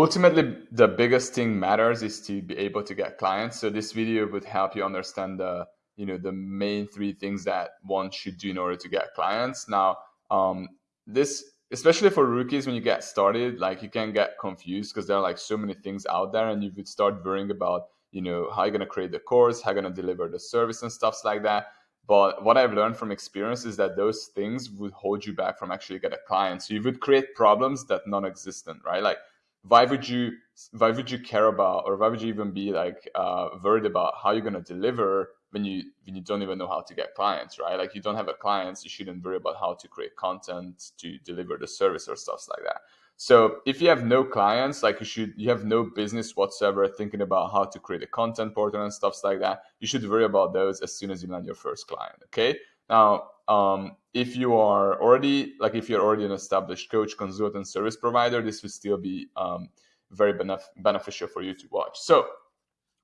ultimately the biggest thing matters is to be able to get clients. So this video would help you understand the you know the main three things that one should do in order to get clients. Now um, this especially for rookies when you get started like you can get confused because there are like so many things out there and you would start worrying about you know how you're going to create the course how you're going to deliver the service and stuffs like that. But what i've learned from experience is that those things would hold you back from actually get a client. So you would create problems that non-existent right? Like why would you why would you care about or why would you even be like uh, worried about how you're going to deliver when you when you don't even know how to get clients right? Like you don't have a clients you shouldn't worry about how to create content to deliver the service or stuff like that. So if you have no clients like you should you have no business whatsoever thinking about how to create a content portal and stuff like that you should worry about those as soon as you land your first client okay now um, if you are already like if you're already an established coach consultant service provider this will still be um, very benef- beneficial for you to watch so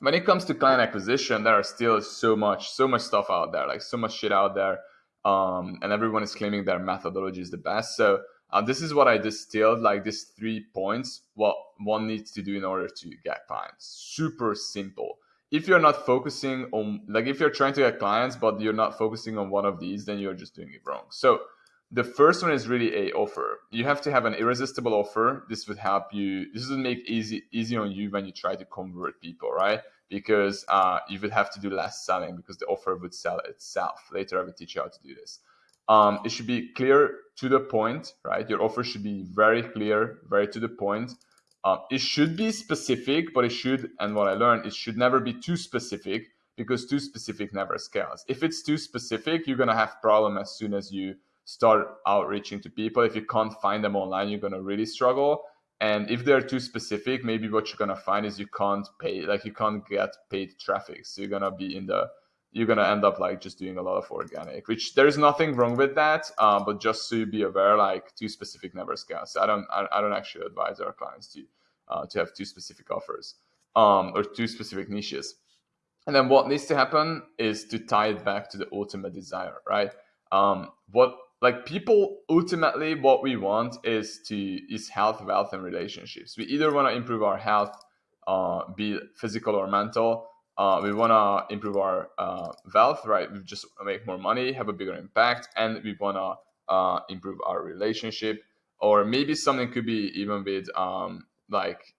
when it comes to client acquisition, there are still so much, so much stuff out there, like so much shit out there, um, and everyone is claiming their methodology is the best. So uh, this is what I distilled, like these three points, what one needs to do in order to get clients. Super simple. If you're not focusing on, like, if you're trying to get clients but you're not focusing on one of these, then you're just doing it wrong. So the first one is really a offer. You have to have an irresistible offer. This would help you. This would make easy easy on you when you try to convert people, right? because uh, you would have to do less selling because the offer would sell itself. Later, I will teach you how to do this. Um, it should be clear to the point, right? Your offer should be very clear, very to the point. Um, it should be specific, but it should, and what I learned, it should never be too specific because too specific never scales. If it's too specific, you're gonna have problem as soon as you start outreaching to people. If you can't find them online, you're gonna really struggle. And if they're too specific, maybe what you're gonna find is you can't pay, like you can't get paid traffic. So you're gonna be in the, you're gonna end up like just doing a lot of organic, which there's nothing wrong with that. Um, but just you be aware, like too specific never scales. So I don't, I, I, don't actually advise our clients to, uh, to have too specific offers, um, or too specific niches. And then what needs to happen is to tie it back to the ultimate desire, right? Um, what like people ultimately what we want is to is health wealth and relationships we either want to improve our health uh, be physical or mental uh, we want to improve our uh, wealth right we just make more money have a bigger impact and we want to uh, improve our relationship or maybe something could be even with um, like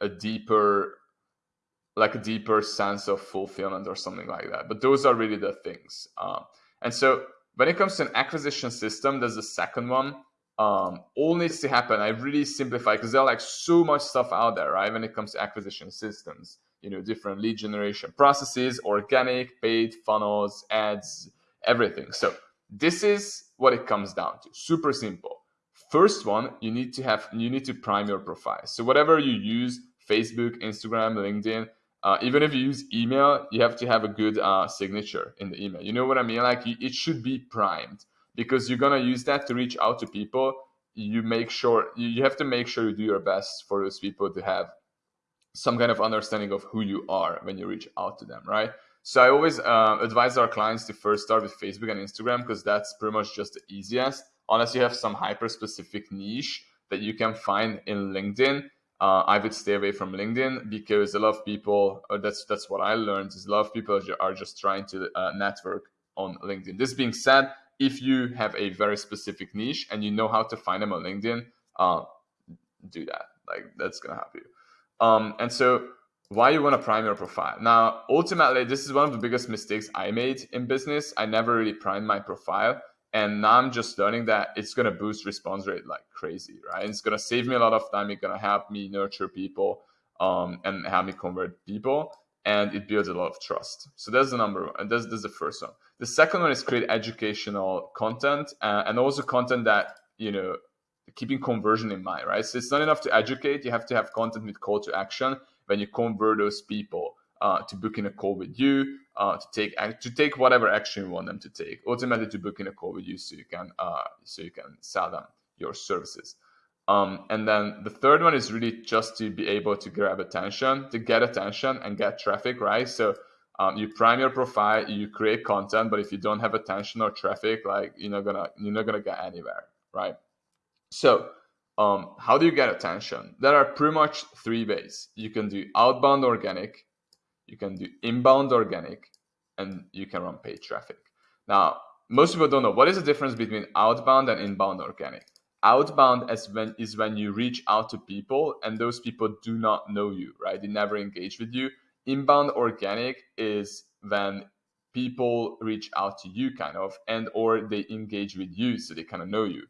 a deeper like a deeper sense of fulfillment or something like that but those are really the things uh, and so when it comes to an acquisition system, there's the second one. Um, all needs to happen. I really simplify because there are like so much stuff out there, right? When it comes to acquisition systems, you know, different lead generation processes, organic, paid, funnels, ads, everything. So this is what it comes down to. Super simple. First one, you need to have you need to prime your profile. So whatever you use, Facebook, Instagram, LinkedIn, uh, even if you use email, you have to have a good uh, signature in the email. You know what I mean? Like it should be primed because you're gonna use that to reach out to people. You make sure you have to make sure you do your best for those people to have some kind of understanding of who you are when you reach out to them, right? So I always uh, advise our clients to first start with Facebook and Instagram because that's pretty much just the easiest. Unless you have some hyper specific niche that you can find in LinkedIn uh, I would stay away from LinkedIn because a lot of people, that's that's what I learned, is a lot of people are just trying to uh, network on LinkedIn. This being said, if you have a very specific niche and you know how to find them on LinkedIn, uh, do that. Like that's gonna help you. Um, and so, why you want to prime your profile? Now, ultimately, this is one of the biggest mistakes I made in business. I never really primed my profile and now I'm just learning that it's going to boost response rate like crazy, right? It's going to save me a lot of time. It's going to help me nurture people um, and help me convert people. And it builds a lot of trust. So that's the number one. That's, that's the first one. The second one is create educational content uh, and also content that, you know, keeping conversion in mind, right? So it's not enough to educate. You have to have content with call to action when you convert those people uh, to book in a call with you, uh, to take to take whatever action you want them to take. Ultimately, to book in a call with you, so you can uh, so you can sell them your services. Um, and then the third one is really just to be able to grab attention, to get attention and get traffic, right? So um, you prime your profile, you create content, but if you don't have attention or traffic, like you're not gonna you're not gonna get anywhere, right? So um, how do you get attention? There are pretty much three ways. You can do outbound organic, you can do inbound organic, and you can run paid traffic. Now, most people don't know what is the difference between outbound and inbound organic. Outbound is when is when you reach out to people and those people do not know you, right? They never engage with you. Inbound organic is when people reach out to you kind of and or they engage with you so they kind of know you.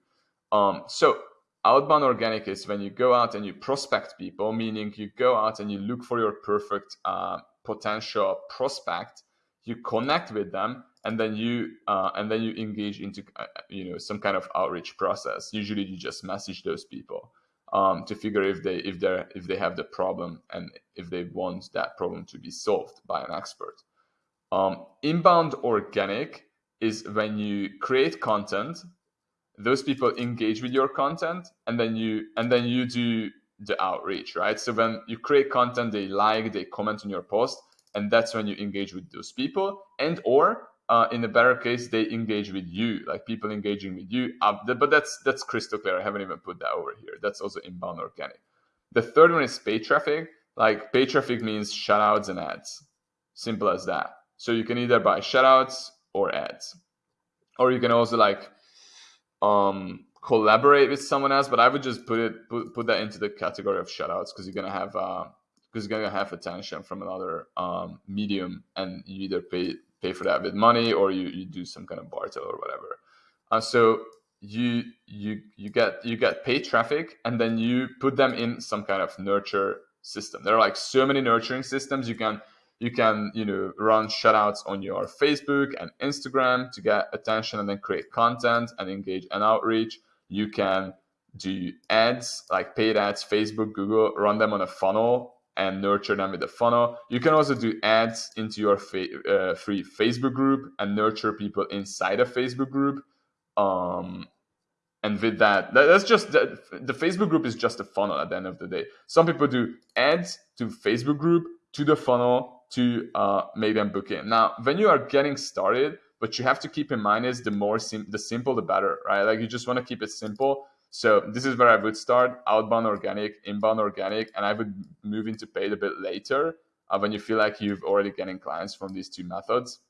Um, so outbound organic is when you go out and you prospect people, meaning you go out and you look for your perfect uh, potential prospect, you connect with them, and then you uh, and then you engage into uh, you know some kind of outreach process. Usually, you just message those people um, to figure if they if they if they have the problem and if they want that problem to be solved by an expert. Um, inbound organic is when you create content those people engage with your content and then you and then you do the outreach right? So when you create content they like they comment on your post and that's when you engage with those people. And or uh, in a better case they engage with you like people engaging with you. Uh, but that's that's crystal clear. I haven't even put that over here. That's also inbound organic. The third one is paid traffic. Like paid traffic means shoutouts and ads. Simple as that. So you can either buy shoutouts or ads. Or you can also like um, collaborate with someone else, but I would just put it put, put that into the category of shoutouts because you're gonna have uh because you're gonna have attention from another um, medium, and you either pay pay for that with money or you, you do some kind of barter or whatever. Uh, so you you you get you get paid traffic, and then you put them in some kind of nurture system. There are like so many nurturing systems you can you can you know run shoutouts on your facebook and instagram to get attention and then create content and engage and outreach. You can do ads like paid ads facebook google run them on a funnel and nurture them with a funnel. You can also do ads into your fa- uh, free facebook group and nurture people inside a facebook group. Um, and with that, that's just the, the facebook group is just a funnel at the end of the day. Some people do ads to facebook group to the funnel to uh, make them book in. Now, when you are getting started, what you have to keep in mind is the more sim- the simple, the better, right? Like you just want to keep it simple. So this is where I would start: outbound organic, inbound organic, and I would move into paid a bit later uh, when you feel like you've already getting clients from these two methods.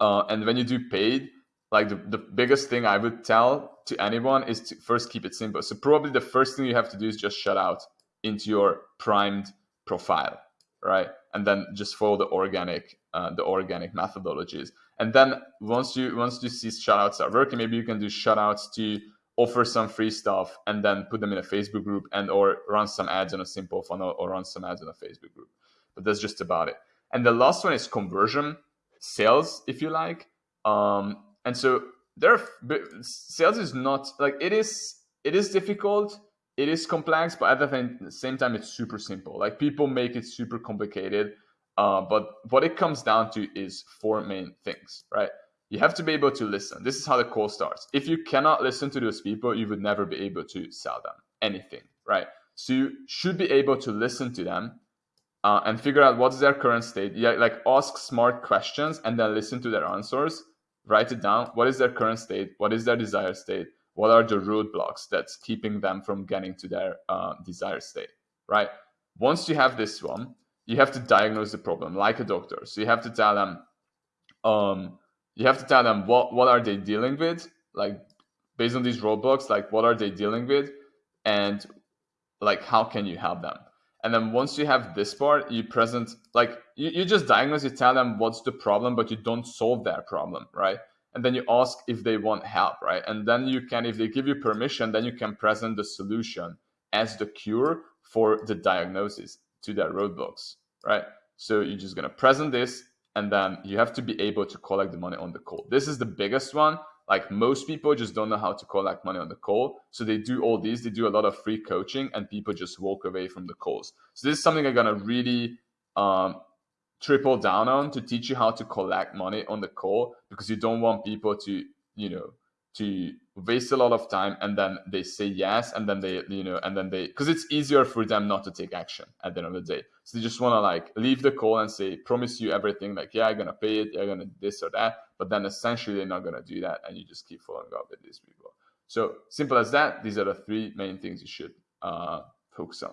Uh, and when you do paid, like the, the biggest thing I would tell to anyone is to first keep it simple. So probably the first thing you have to do is just shoutout into your primed profile right? And then just follow the organic uh, the organic methodologies. And then once you once you see shoutouts are working, maybe you can do shoutouts to offer some free stuff and then put them in a Facebook group and or run some ads on a simple funnel or run some ads in a Facebook group. But that's just about it. And the last one is conversion sales, if you like. Um, and so there, sales is not like it is. It is difficult it is complex, but at the same time, it's super simple. Like people make it super complicated. Uh, but what it comes down to is four main things, right? You have to be able to listen. This is how the call starts. If you cannot listen to those people, you would never be able to sell them anything, right? So you should be able to listen to them uh, and figure out what's their current state. Yeah, like ask smart questions and then listen to their answers. Write it down. What is their current state? What is their desired state? What are the roadblocks that's keeping them from getting to their uh, desired state right? Once you have this one you have to diagnose the problem like a doctor. So you have to tell them um, you have to tell them what what are they dealing with like based on these roadblocks like what are they dealing with and like how can you help them? And then once you have this part you present like you, you just diagnose you tell them what's the problem but you don't solve their problem right and then you ask if they want help, right? And then you can, if they give you permission, then you can present the solution as the cure for the diagnosis to their roadblocks, right? So you're just gonna present this, and then you have to be able to collect the money on the call. This is the biggest one. Like most people just don't know how to collect money on the call. So they do all these, they do a lot of free coaching, and people just walk away from the calls. So this is something I'm gonna really um, triple down on to teach you how to collect money on the call because you don't want people to you know to waste a lot of time and then they say yes and then they you know and then they because it's easier for them not to take action at the end of the day so they just want to like leave the call and say promise you everything like yeah i'm gonna pay it yeah i'm gonna this or that but then essentially they're not gonna do that and you just keep following up with these people So simple as that. These are the three main things you should uh, focus on.